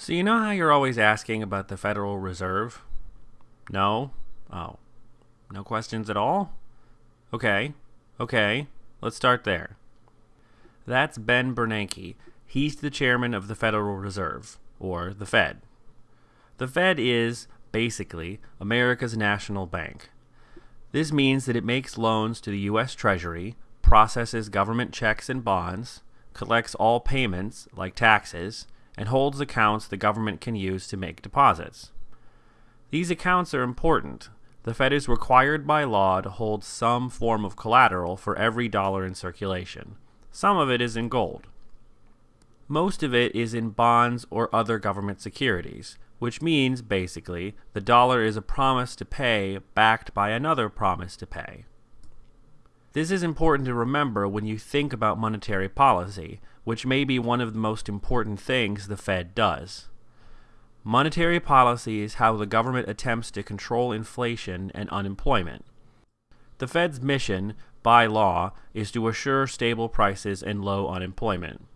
So you know how you're always asking about the Federal Reserve? No? Oh. No questions at all? Okay. Okay. Let's start there. That's Ben Bernanke. He's the chairman of the Federal Reserve, or the Fed. The Fed is, basically, America's national bank. This means that it makes loans to the U.S. Treasury, processes government checks and bonds, collects all payments, like taxes, and holds accounts the government can use to make deposits. These accounts are important. The Fed is required by law to hold some form of collateral for every dollar in circulation. Some of it is in gold. Most of it is in bonds or other government securities, which means, basically, the dollar is a promise to pay backed by another promise to pay. This is important to remember when you think about monetary policy, which may be one of the most important things the Fed does. Monetary policy is how the government attempts to control inflation and unemployment. The Fed's mission, by law, is to assure stable prices and low unemployment.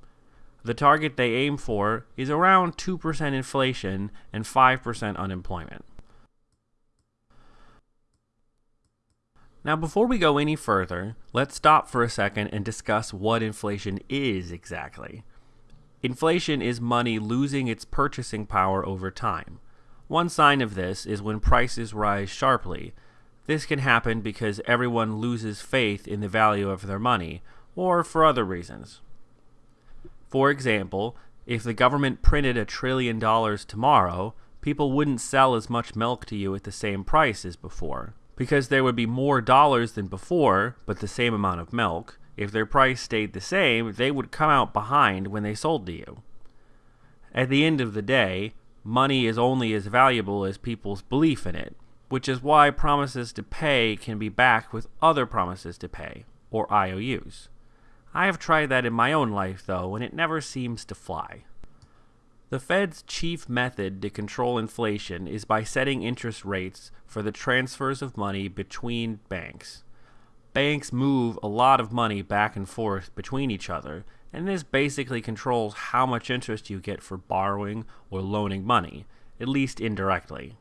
The target they aim for is around 2% inflation and 5% unemployment. Now, before we go any further, let's stop for a second and discuss what inflation is exactly. Inflation is money losing its purchasing power over time. One sign of this is when prices rise sharply. This can happen because everyone loses faith in the value of their money, or for other reasons. For example, if the government printed a trillion dollars tomorrow, people wouldn't sell as much milk to you at the same price as before because there would be more dollars than before, but the same amount of milk. If their price stayed the same, they would come out behind when they sold to you. At the end of the day, money is only as valuable as people's belief in it, which is why promises to pay can be backed with other promises to pay, or IOUs. I have tried that in my own life, though, and it never seems to fly. The Fed's chief method to control inflation is by setting interest rates for the transfers of money between banks. Banks move a lot of money back and forth between each other, and this basically controls how much interest you get for borrowing or loaning money, at least indirectly.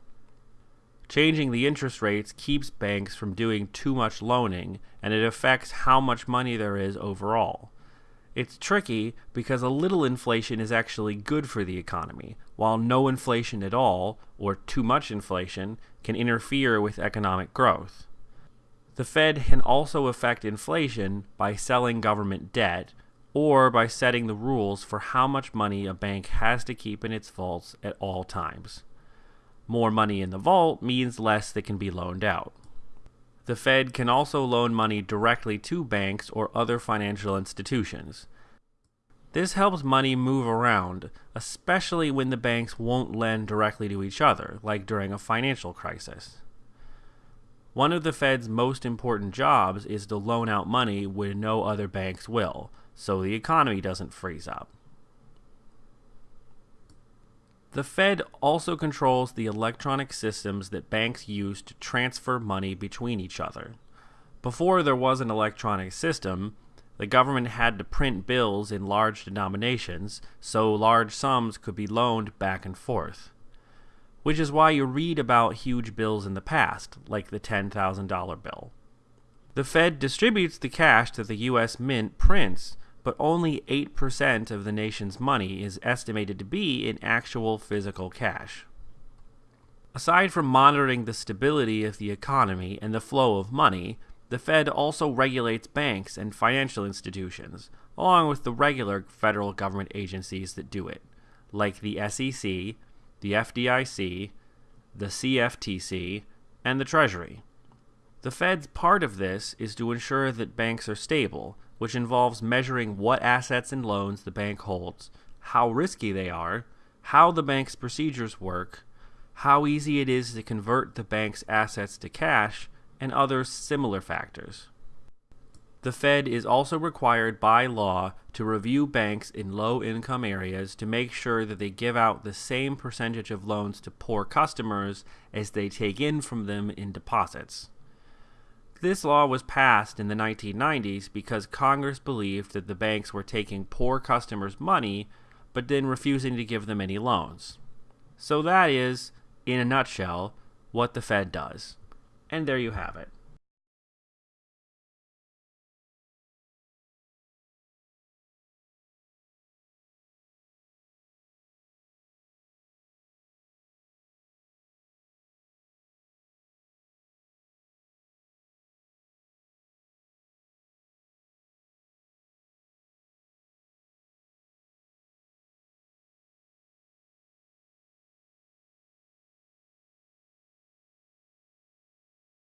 Changing the interest rates keeps banks from doing too much loaning, and it affects how much money there is overall. It's tricky because a little inflation is actually good for the economy, while no inflation at all, or too much inflation, can interfere with economic growth. The Fed can also affect inflation by selling government debt or by setting the rules for how much money a bank has to keep in its vaults at all times. More money in the vault means less that can be loaned out. The Fed can also loan money directly to banks or other financial institutions. This helps money move around, especially when the banks won't lend directly to each other, like during a financial crisis. One of the Fed's most important jobs is to loan out money when no other banks will, so the economy doesn't freeze up. The Fed also controls the electronic systems that banks use to transfer money between each other. Before there was an electronic system, the government had to print bills in large denominations so large sums could be loaned back and forth. Which is why you read about huge bills in the past, like the $10,000 bill. The Fed distributes the cash that the U.S. Mint prints but only 8% of the nation's money is estimated to be in actual physical cash. Aside from monitoring the stability of the economy and the flow of money, the Fed also regulates banks and financial institutions, along with the regular federal government agencies that do it, like the SEC, the FDIC, the CFTC, and the Treasury. The Fed's part of this is to ensure that banks are stable which involves measuring what assets and loans the bank holds, how risky they are, how the bank's procedures work, how easy it is to convert the bank's assets to cash, and other similar factors. The Fed is also required by law to review banks in low income areas to make sure that they give out the same percentage of loans to poor customers as they take in from them in deposits. This law was passed in the 1990s because Congress believed that the banks were taking poor customers' money but then refusing to give them any loans. So that is, in a nutshell, what the Fed does. And there you have it.